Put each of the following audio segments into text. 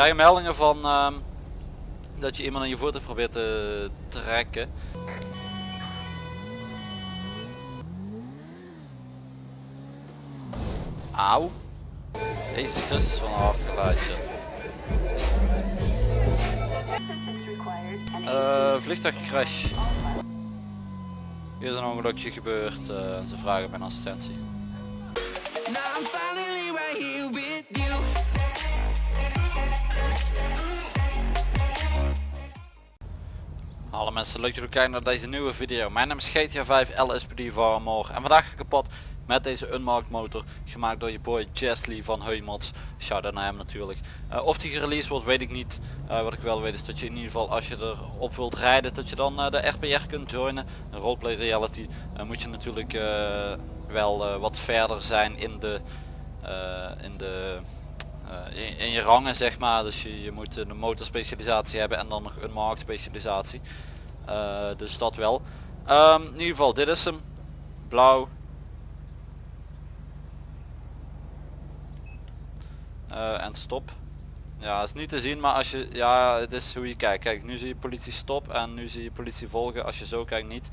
krijgen meldingen van ehm, dat je iemand aan je voertuig probeert te trekken. Auw. Jezus Christus van een. Uh, vliegtuigcrash. Hier is een ongelukje gebeurd. Uh, ze vragen mijn assistentie. Hallo mensen, leuk dat jullie kijken naar deze nieuwe video. Mijn naam is GTA 5 LSPD Varmore en vandaag kapot met deze unmarked motor gemaakt door je boy Chesley van Heumods. Shout out naar hem natuurlijk. Uh, of die gereleased wordt weet ik niet. Uh, wat ik wel weet is dat je in ieder geval als je erop wilt rijden dat je dan uh, de RPR kunt joinen. Een roleplay reality moet je natuurlijk wel wat verder zijn in de, in de in, in, je rangen zeg maar. Dus je, je moet een motorspecialisatie hebben en dan nog een markt specialisatie. dus dat wel. Um, in ieder geval dit is hem. Blauw, uh, en stop. Ja, is niet te zien, maar als je, ja, het is hoe je kijkt. Kijk, nu zie je politie stop en nu zie je politie volgen. Als je zo kijkt niet.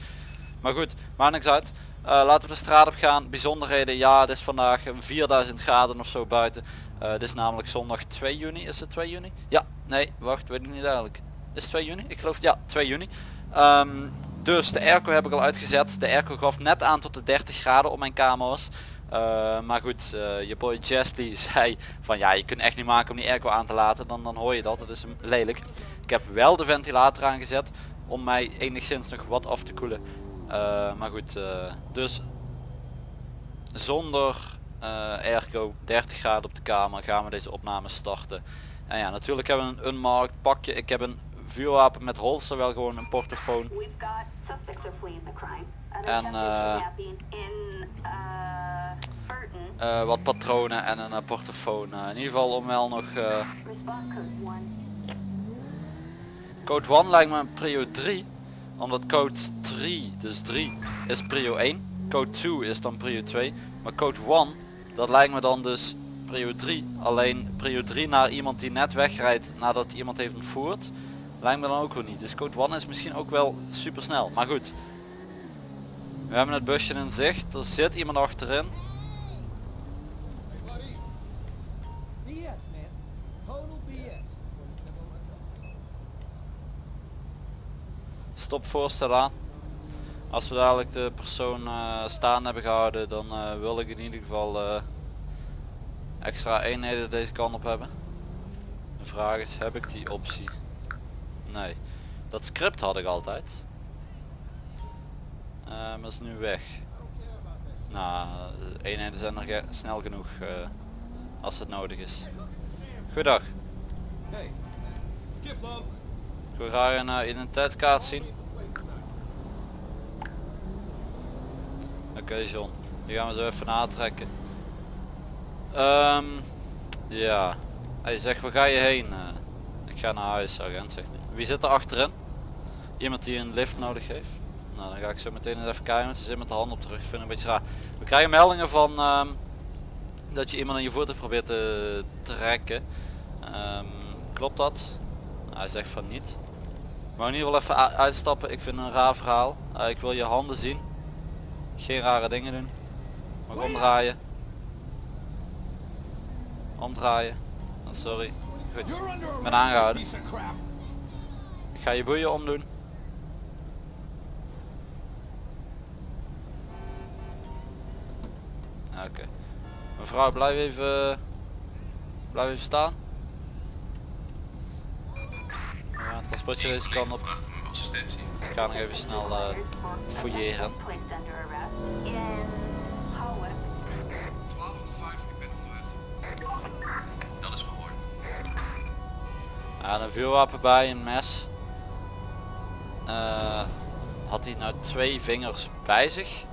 Maar goed, maakt niks uit. Uh, laten we de straat op gaan. Bijzonderheden, ja, het is vandaag 4000 graden of zo buiten. Uh, het is namelijk zondag 2 juni. Is het 2 juni? Ja, nee, wacht, weet ik niet eigenlijk. Is het 2 juni? Ik geloof, ja, 2 juni. Um, dus de airco heb ik al uitgezet. De airco gaf net aan tot de 30 graden op mijn kamer was. Uh, maar goed, uh, je boy Jesly zei van ja je kunt echt niet maken om die airco aan te laten, dan, dan hoor je dat, het is lelijk. Ik heb wel de ventilator aangezet om mij enigszins nog wat af te koelen. Maar goed, dus zonder airco, 30 graden op de kamer, gaan we deze opname starten. En ja, natuurlijk hebben we een unmarked pakje. Ik heb een vuurwapen met holster, wel gewoon een portofoon. En uh, wat patronen en een portofoon. In ieder geval om wel nog... Code 1 lijkt me een prio 3. Omdat code 3, dus 3, is prio 1. Code 2 is dan prio 2. Maar code 1, dat lijkt me dan dus prio 3. Alleen prio 3 naar iemand die net wegrijdt nadat iemand heeft ontvoerd. Lijkt me dan ook wel niet. Dus code 1 is misschien ook wel super snel. Maar goed. We hebben het busje in zicht. Er zit iemand achterin. stopvoorstel aan. Als we dadelijk de persoon uh, staan hebben gehouden dan uh, wil ik in ieder geval uh, extra eenheden deze kant op hebben. De vraag is heb ik die optie? Nee. Dat script had ik altijd. maar is nu weg. Nou, eenheden zijn er snel genoeg als het nodig is. Goedendag. Hey. Ik wil graag een identiteitskaart zien. Oké okay, John, die gaan we zo even natrekken. Um, ja, hij zegt waar ga je heen? Uh, ik ga naar huis, agent zegt hij. Wie zit er achterin? Iemand die een lift nodig heeft? Nou dan ga ik zo meteen eens even kijken, want ze zit met de hand op terug. Ik vind een beetje raar. We krijgen meldingen van um, dat je iemand aan je voertuig probeert te trekken. Um, klopt dat? Nou, hij zegt van niet. Maar in ieder geval even uitstappen. Ik vind een raar verhaal. Uh, ik wil je handen zien. Geen rare dingen doen. Mag omdraaien. Omdraaien. Oh, sorry. Goed. Ik ben aangehouden. Ik ga je boeien omdoen. Oké. Mevrouw blijf even blijf even staan. Ja, het transportje deze kant op. Ik ga nog even snel uh, fouilleren. Ja, een vuurwapen bij, een mes. Uh, had hij nou twee vingers bij zich?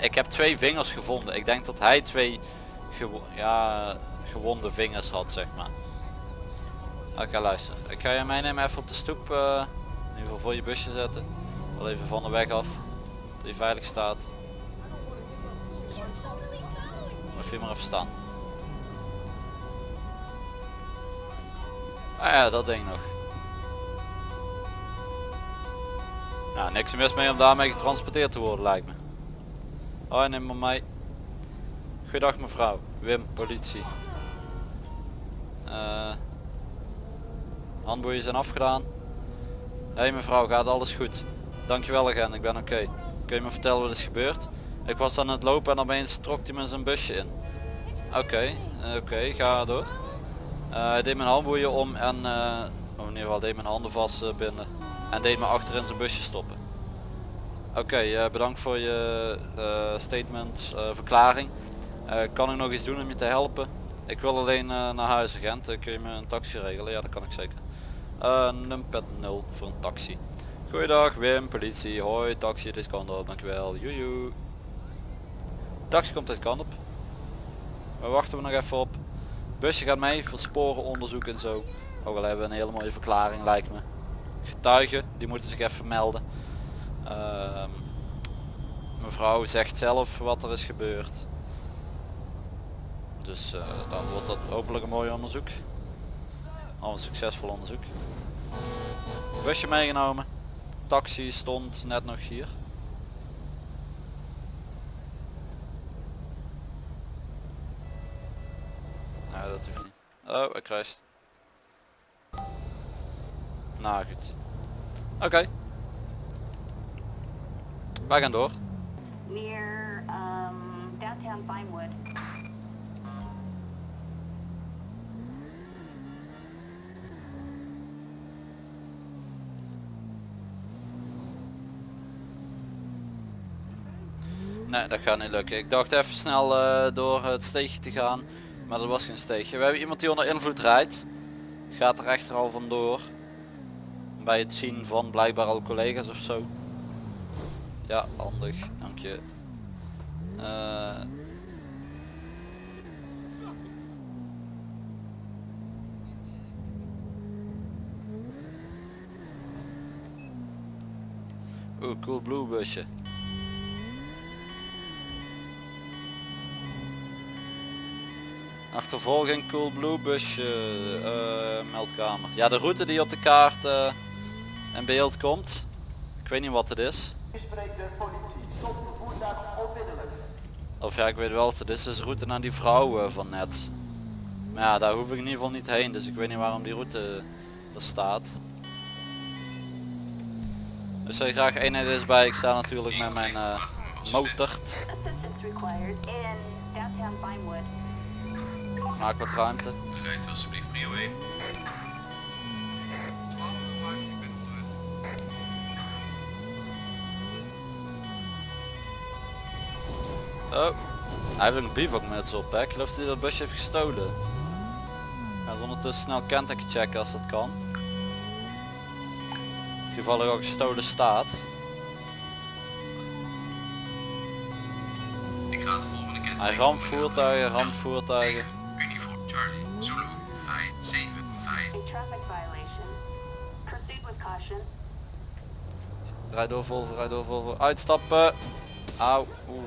Ik heb twee vingers gevonden. Ik denk dat hij twee ja, gewonde vingers had, zeg maar. Oké, luister. Ik ga je meenemen even op de stoep. Uh, in ieder geval voor je busje zetten. Wel even van de weg af. Dat hij veilig staat. Of je maar even. Ah ja, dat ding nog. Nou, niks mis mee om daarmee getransporteerd te worden lijkt me. Hoi, neem maar mee. Goedendag mevrouw. Wim, politie. Eh handboeien zijn afgedaan. Hé hey, mevrouw, gaat alles goed? Dankjewel agent, ik ben oké. Kun je me vertellen wat is gebeurd? Ik was aan het lopen en opeens trok hij me zijn busje in. Oké, eh, oké, ga door. Eh, hij deed mijn handboeien om en, uh, in ieder geval deed mijn handen vast uh, binden. En deed me achter in zijn busje stoppen. Oké, bedankt voor je statement, verklaring. kan ik nog iets doen om je te helpen? Ik wil alleen naar huis agent, kun je me een taxi regelen? Ja dat kan ik zeker. Uh, numpet 0 voor een taxi. Goeiedag Wim, politie, hoi, taxi, dit kant op, dankjewel, joejoe. Taxi komt deze kant op. We wachten we nog even op. Busje gaat mee voor sporenonderzoek en zo. Ook al hebben we een hele mooie verklaring lijkt me. Getuigen, die moeten zich even melden. Uh, mevrouw zegt zelf wat er is gebeurd. Dus uh, dan wordt dat hopelijk een mooi onderzoek. Al een succesvol onderzoek. Busje meegenomen. Taxi stond net nog hier. Nou, dat hoeft niet. Oh, ik kruist. Nou goed. Oké. Okay. Wij gaan door. Near um, downtown Vinewood. Nee, dat gaat niet lukken. Ik dacht even snel uh, door het steegje te gaan. Maar dat was geen steegje. We hebben iemand die onder invloed rijdt. Gaat er echter al vandoor. Bij het zien van blijkbaar al collega's of zo. Ja, handig. Dank je. Uh, Oeh, cool blue busje. Achtervolging Coolblue busje uh, meldkamer. Ja de route die op de kaart uh, in beeld komt. Ik weet niet wat het is. Of ja ik weet wel wat het is. Het is de route naar die vrouw uh, van net. Maar ja daar hoef ik in ieder geval niet heen. Dus ik weet niet waarom die route er staat. Dus zou je graag eenheid is bij. Ik sta natuurlijk met mijn uh, motord. Maak wat ruimte. Rijdt alsjeblieft prio 1. 12 en 5, ik ben onderweg. Oh, hij heeft een bivakmuts op hè. Ik geloof dat hij dat busje heeft gestolen. Ga ondertussen snel kenteken checken als dat kan. Als toevallig ook gestolen staat. Ik ga het volgende kenteken. Hij ramt voertuigen, ramt voertuigen. Zulu, 5, 7, 5. A traffic violation. Proceed with caution. Rijd door Volvo, rijd door Volvo. Uitstappen. Auw. Oeh.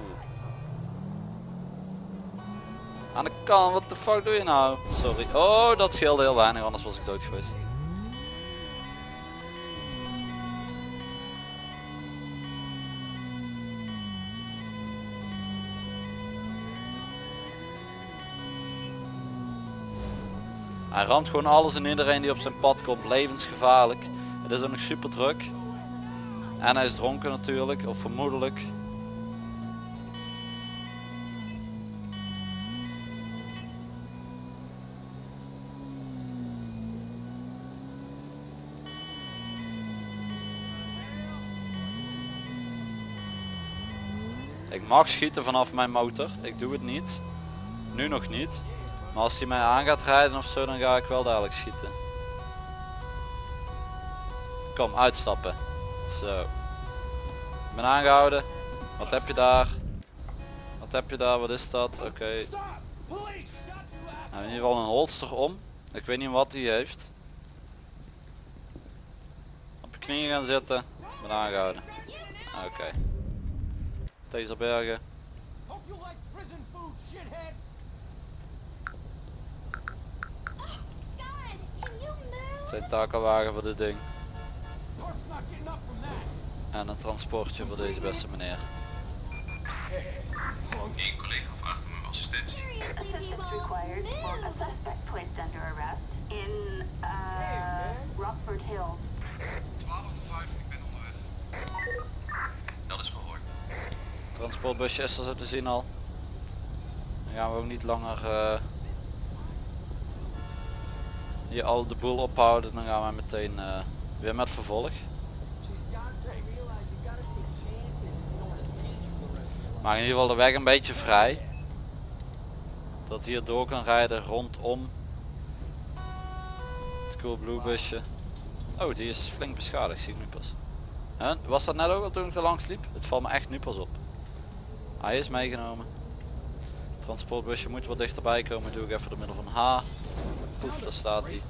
Aan de kant, wat de fuck doe je nou? Sorry. Oh, dat scheelde heel weinig, anders was ik dood geweest. Hij ramt gewoon alles en iedereen die op zijn pad komt, levensgevaarlijk. Het is ook nog super druk. En hij is dronken natuurlijk, of vermoedelijk. Ik mag schieten vanaf mijn motor, ik doe het niet. Nu nog niet. Maar als hij mij aan gaat rijden of zo, dan ga ik wel dadelijk schieten. Kom, uitstappen. Zo. Ik ben aangehouden. Wat heb je daar? Wat heb je daar? Wat is dat? Oké. Okay. Nou, in ieder geval een holster om. Ik weet niet wat hij heeft. Op je knieën gaan zitten. Ik ben aangehouden. Oké. Okay. Taserbergen. Tentakelwagen voor dit ding. En een transportje voor deze beste meneer. Eén collega vraagt om uw assistentie. In uh, Rockford Hills. 1205, ik ben onderweg. Dat is verhoord. Transportbusje is er zo te zien al. Dan gaan we ook niet langer eh, hier al de boel ophouden. Dan gaan we meteen eh, weer met vervolg. Maar in ieder geval de weg een beetje vrij. Dat hier door kan rijden rondom het Coolblue busje. Oh, die is flink beschadigd, zie ik nu pas. Huh? Was dat net ook al toen ik er langs liep? Het valt me echt nu pas op. Hij is meegenomen. Transportbusje moet wat dichterbij komen. Doe ik even door middel van H. Poef, daar staat hij.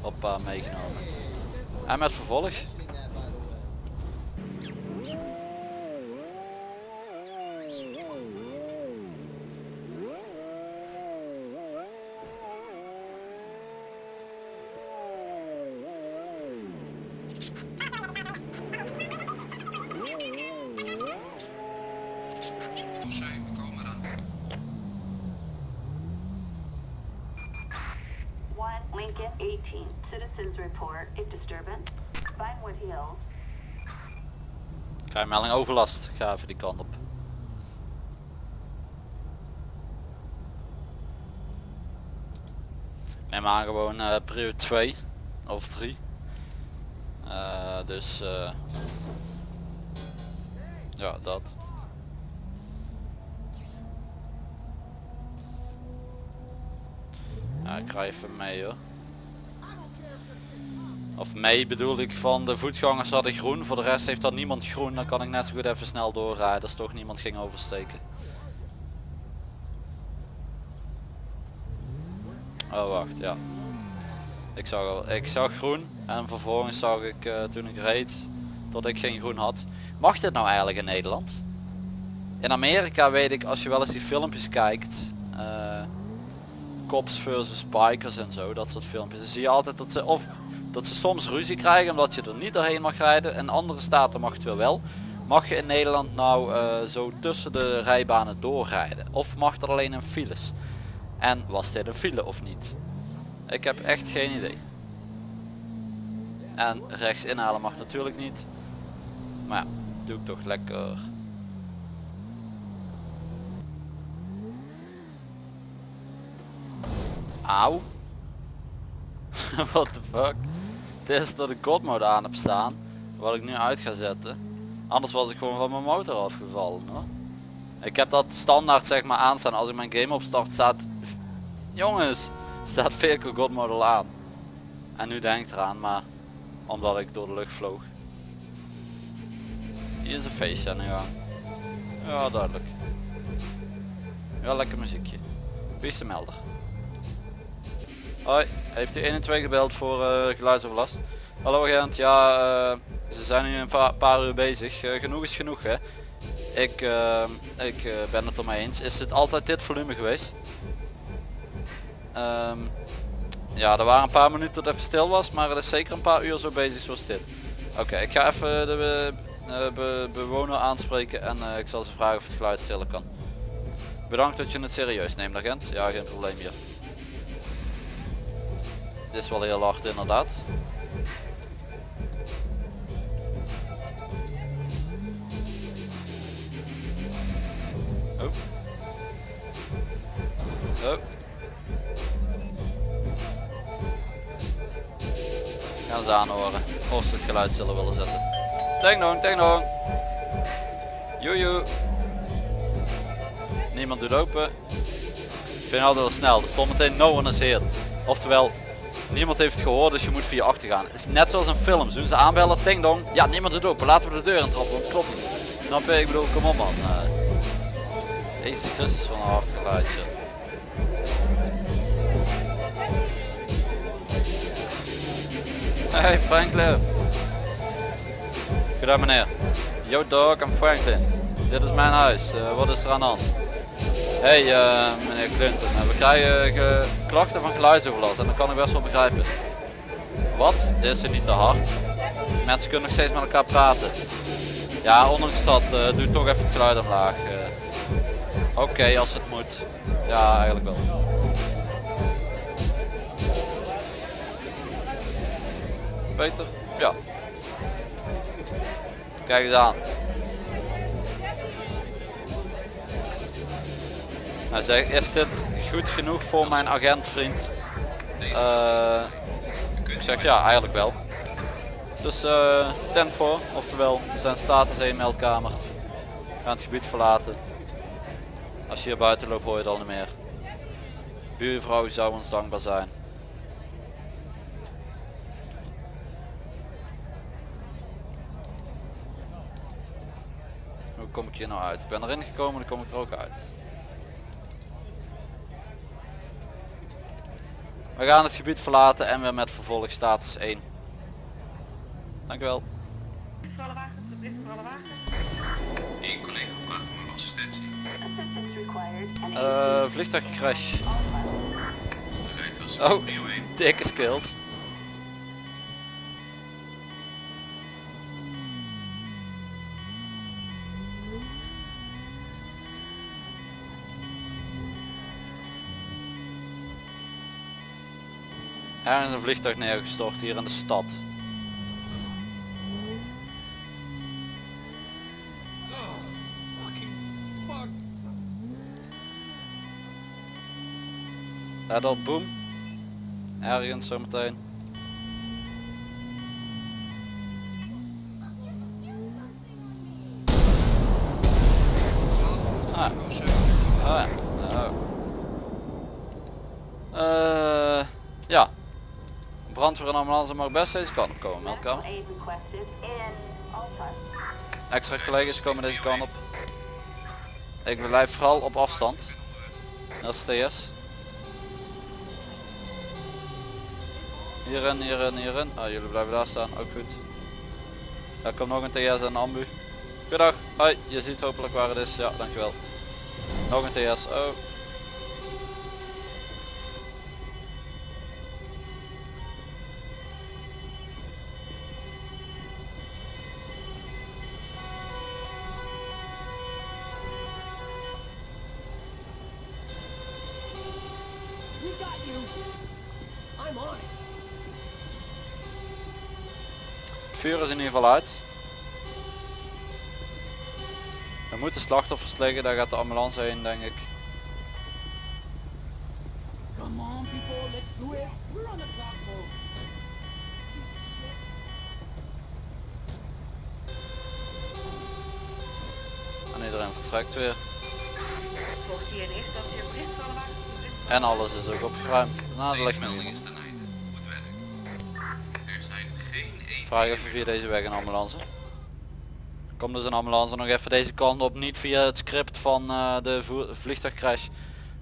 Hoppa, meegenomen. En met vervolg. Lincoln 18. Citizens report a disturbance. Vinewood Hills. Krijg melding overlast. Ga even die kant op. Neem aan gewoon eh prio 2 of 3. Eh, dus eh, ja dat. Ja, ik rij even mee hoor. Of mee bedoel ik van de voetgangers hadden groen, voor de rest heeft dan niemand groen, dan kan ik net zo goed even snel doorrijden als toch niemand ging oversteken. Oh wacht, ja. Ik zag, al, ik zag groen en vervolgens zag ik eh, toen ik reed dat ik geen groen had. Mag dit nou eigenlijk in Nederland? In Amerika weet ik als je wel eens die filmpjes kijkt, eh, cops versus bikers en zo, dat soort filmpjes. Dan zie je altijd dat ze of dat ze soms ruzie krijgen omdat je er niet doorheen mag rijden. En andere staten mag het wel wel. Mag je in Nederland nou eh, zo tussen de rijbanen doorrijden? Of mag dat alleen in files? En was dit een file of niet? Ik heb echt geen idee. En rechts inhalen mag natuurlijk niet. Maar ja, doe ik toch lekker. Auw. What the fuck? Dit is dat ik God mode aan heb staan. Wat ik nu uit ga zetten. Anders was ik gewoon van mijn motor afgevallen hoor. Ik heb dat standaard zeg maar aanstaan. Als ik mijn game opstart staat... Jongens! Staat Vehicle God Model aan. En nu denk ik eraan maar... Omdat ik door de lucht vloog. Hier is een feestje aan de gang. Ja duidelijk. Ja lekker muziekje. Wie is de melder? Hoi, heeft u 1 en 2 gebeld voor eh, geluidsoverlast? Hallo agent, ja, eh, ze zijn nu een paar uur bezig. Eh, genoeg is genoeg hè. Ik, ik ben het ermee eens. Is het altijd dit volume geweest? Ehm, ja, er waren een paar minuten dat het even stil was, maar het is zeker een paar uur zo bezig zoals dit. Oké, ik ga even de be- bewoner aanspreken en ik zal ze vragen of het geluid stiller kan. Bedankt dat je het serieus neemt agent. Ja, geen probleem hier. Is wel heel hard inderdaad. Oh. Oh. Gaan ze aanhoren of ze het geluid zullen willen zetten. Ding dong. Joejoe. Niemand doet open. Ik vind altijd wel snel. Er stond meteen no one is here. Oftewel, niemand heeft het gehoord, dus je moet via achter gaan. Het is net zoals een film. Doen ze aanbellen, ting dong. Ja, niemand doet open. Laten we de deur intrappen, want het klopt niet. Snap je? Ik bedoel, kom op man. Eh, Jezus Christus van een hard geluidje. Hey Franklin. Goedendag meneer. Yo dog, I'm Franklin. Dit is mijn huis. Eh, wat is er aan de hand? Hey eh, meneer Clinton, eh, we krijgen ge- klachten van geluidsoverlast en dat kan ik best wel begrijpen. Wat? Is er niet te hard. Mensen kunnen nog steeds met elkaar praten. Ja, ondanks dat, eh doe toch even het geluid omlaag. Oké, als het moet. Ja, eigenlijk wel. Beter? Ja. Kijk eens aan. Nou zeg, is dit goed genoeg voor mijn agentvriend? Eh, ik zeg ja, eigenlijk wel. Dus eh ten voor, oftewel zijn status 1 meldkamer. Gaan het gebied verlaten. Als je hier buiten loopt hoor je het al niet meer. Buurvrouw zou ons dankbaar zijn. Hoe kom ik hier nou uit? Ik ben erin gekomen, dan kom ik er ook uit. We gaan het gebied verlaten en weer met vervolg status 1. Dank u wel. Eén collega vraagt om assistentie. Eh vliegtuigcrash. Oh, prio 1. dikke skills. Er is een vliegtuig neergestort hier in de stad. Let op, boom. Ergens zometeen. Brandweer en ambulance mag best deze kant op komen, meldkamer. Extra collega's komen deze kant op. Ik blijf vooral op afstand. Dat is TS. Hierin, hierin, hierin. Ah, jullie blijven daar staan, ook goed. Daar komt nog een TS en een ambu. Goedendag, hoi, je ziet hopelijk waar het is. Ja, dankjewel. Nog een TS, oh. Vuur is in ieder geval uit. Er moeten slachtoffers liggen, daar gaat de ambulance heen denk ik. Come on, people, let's do it. We're on the clock, folks. En iedereen vertrekt weer. De. En alles is ook opgeruimd. Nou, dat ligt Vraag even via deze weg een ambulance. Komt dus een ambulance nog even deze kant op, niet via het script van eh, de vliegtuigcrash,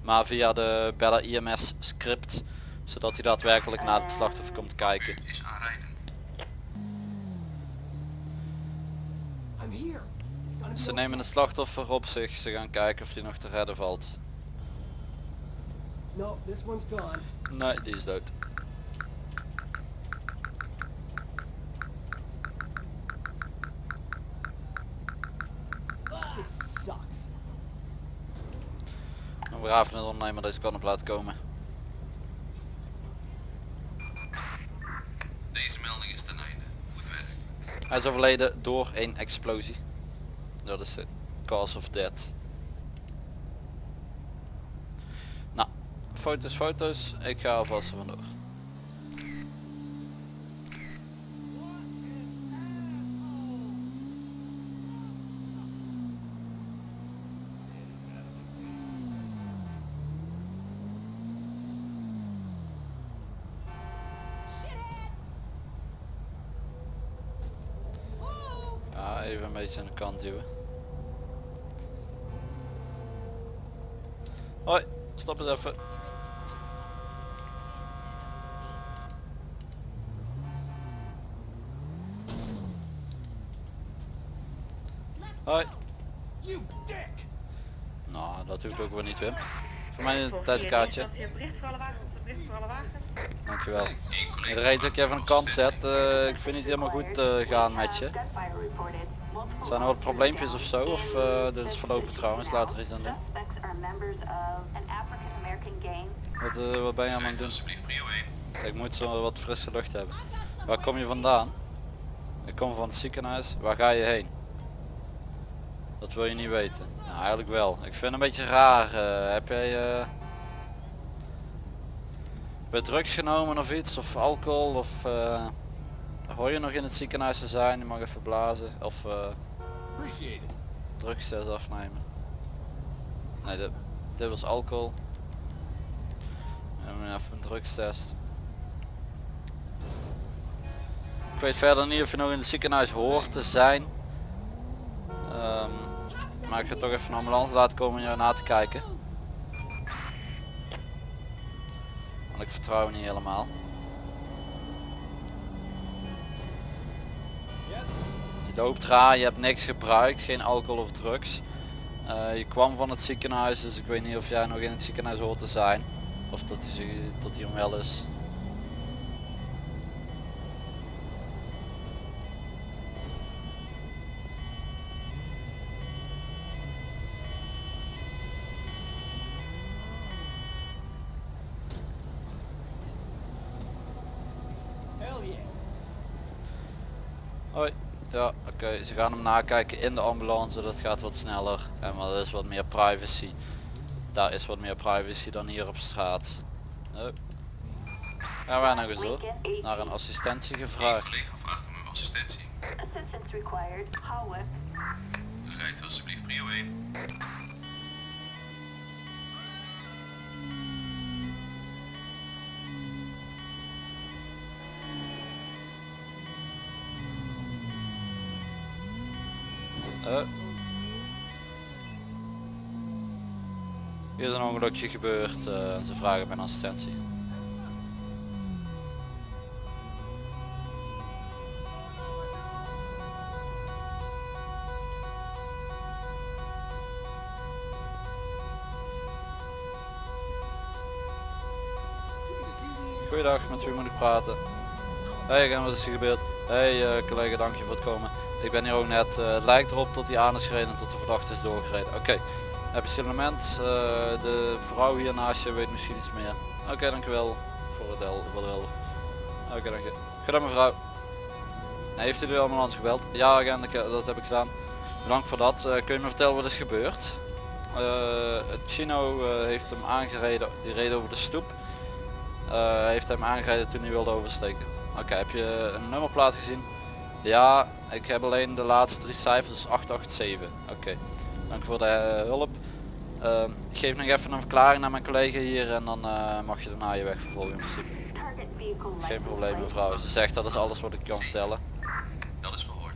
maar via de Bella IMS script, zodat hij daadwerkelijk naar het slachtoffer komt kijken. Is Ze nemen het slachtoffer op zich, ze gaan kijken of hij nog te redden valt. No, this one's gone. Nee, die is dood. Een brave ondernemer deze kant op laten komen. Deze melding is ten einde. Goed werk. Hij is overleden door een explosie. Dat is de cause of death. Nou, foto's, foto's. Ik ga alvast vandoor. Ja, even een beetje aan de kant duwen. Hoi, stop eens even. Hoi. You dick! Nou, dat hoeft ook weer niet Wim. Voor mij een tijdskaartje. Dankjewel. Iedereen dat ik even aan de kant zet, eh, ik vind het helemaal goed eh, gaan met je. Zijn er wat probleempjes of zo? Of eh, dit is verlopen trouwens, later iets aan doen. Wat, eh, wat ben je aan het doen? alsjeblieft prio 1. Ik moet zo wat frisse lucht hebben. Waar kom je vandaan? Ik kom van het ziekenhuis. Waar ga je heen? Dat wil je niet weten. Nou, eigenlijk wel. Ik vind het een beetje raar. eh, heb jij eh bij drugs genomen of iets? Of alcohol? Of hoor je nog in het ziekenhuis te zijn? Je mag even blazen. Of it. drugstest afnemen. Nee, dit, dit was alcohol. En even een drugstest. Ik weet verder niet of je nog in het ziekenhuis hoort te zijn. Ehm, maar ik ga toch even een ambulance laten komen om jou na te kijken. Want ik vertrouw niet helemaal. Je loopt raar, je hebt niks gebruikt, geen alcohol of drugs. Eh, je kwam van het ziekenhuis, dus ik weet niet of jij nog in het ziekenhuis hoort te zijn. Of dat hij, zich- dat hij hem wel is. Hoi. Ja, oké. Ze gaan hem nakijken in de ambulance. Dat gaat wat sneller. En maar er is wat meer privacy. Daar is wat meer privacy dan hier op straat. Hup. Gaan wij nog eens hoor. Naar een assistentie gevraagd. collega vraagt om uw assistentie. Assistance required. Holwick. Rijdt alsjeblieft prio 1. Eh. Hier is een ongelukje gebeurd. eh, ze vragen mijn assistentie. Goeiedag, met wie moet ik praten? Hey, en wat is er gebeurd? Hey eh, collega, dank je voor het komen. Ik ben hier ook net, eh, het lijkt erop dat hij aan is gereden en dat de verdachte is doorgereden. Oké, heb je? Eh, de vrouw hier naast je weet misschien iets meer. Oké, dankjewel voor het hel, voor de helder. Oké, dank je. Gedaan mevrouw. Heeft u de ambulance gebeld? Ja, agent, eh, dat heb ik gedaan. Bedankt voor dat. Eh, kun je me vertellen wat is gebeurd? Het Chino heeft hem aangereden, die reed over de stoep. Heeft hem aangereden toen hij wilde oversteken. Oké, heb je een nummerplaat gezien? Ja, ik heb alleen de laatste drie cijfers, dus 887. Oké, dank voor de hulp. Ehm, ik geef nog even een verklaring naar mijn collega hier en dan eh, mag je daarna je weg vervolgen in principe. Geen probleem mevrouw, ze zegt dat is alles wat ik kan vertellen. Dat is verhoord.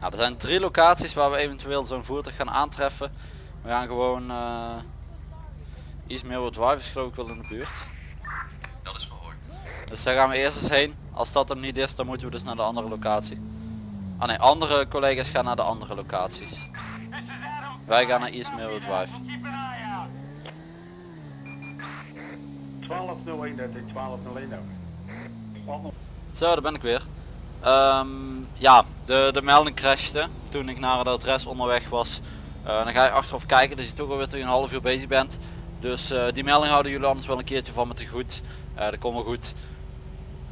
Nou, er zijn drie locaties waar we eventueel zo'n voertuig gaan aantreffen. We gaan gewoon uh, iets meer wat drive is geloof ik wel in de buurt. Dat is verhoord. Dus daar gaan we eerst eens heen. Als dat hem niet is, dan moeten we dus naar de andere locatie. Ah nee, andere collega's gaan naar de andere locaties. Wij gaan naar East Millwood Drive. 1201, dat is 1201 ook. Zo, daar ben ik weer. Ehm, ja, de, de melding crashte toen ik naar het adres onderweg was. Eh, dan ga je achteraf kijken dat je toch alweer een half uur bezig bent. Dus eh, die melding houden jullie anders wel een keertje van me te goed. Eh, dat komt wel goed.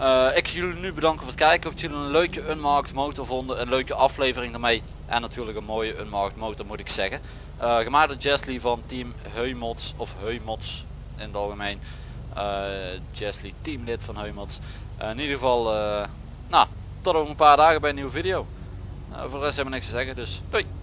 Eh, ik ga jullie nu bedanken voor het kijken. Ik hoop dat jullie een leuke unmarked motor vonden. Een leuke aflevering daarmee. En natuurlijk een mooie unmarked motor moet ik zeggen. Eh, gemaakt door Jesly van team Heumots. Of Heumots in het algemeen. Eh Jesly teamlid van Heumots. In ieder geval, nou, tot over een paar dagen bij een nieuwe video. Voor de rest hebben we niks te zeggen, dus doei!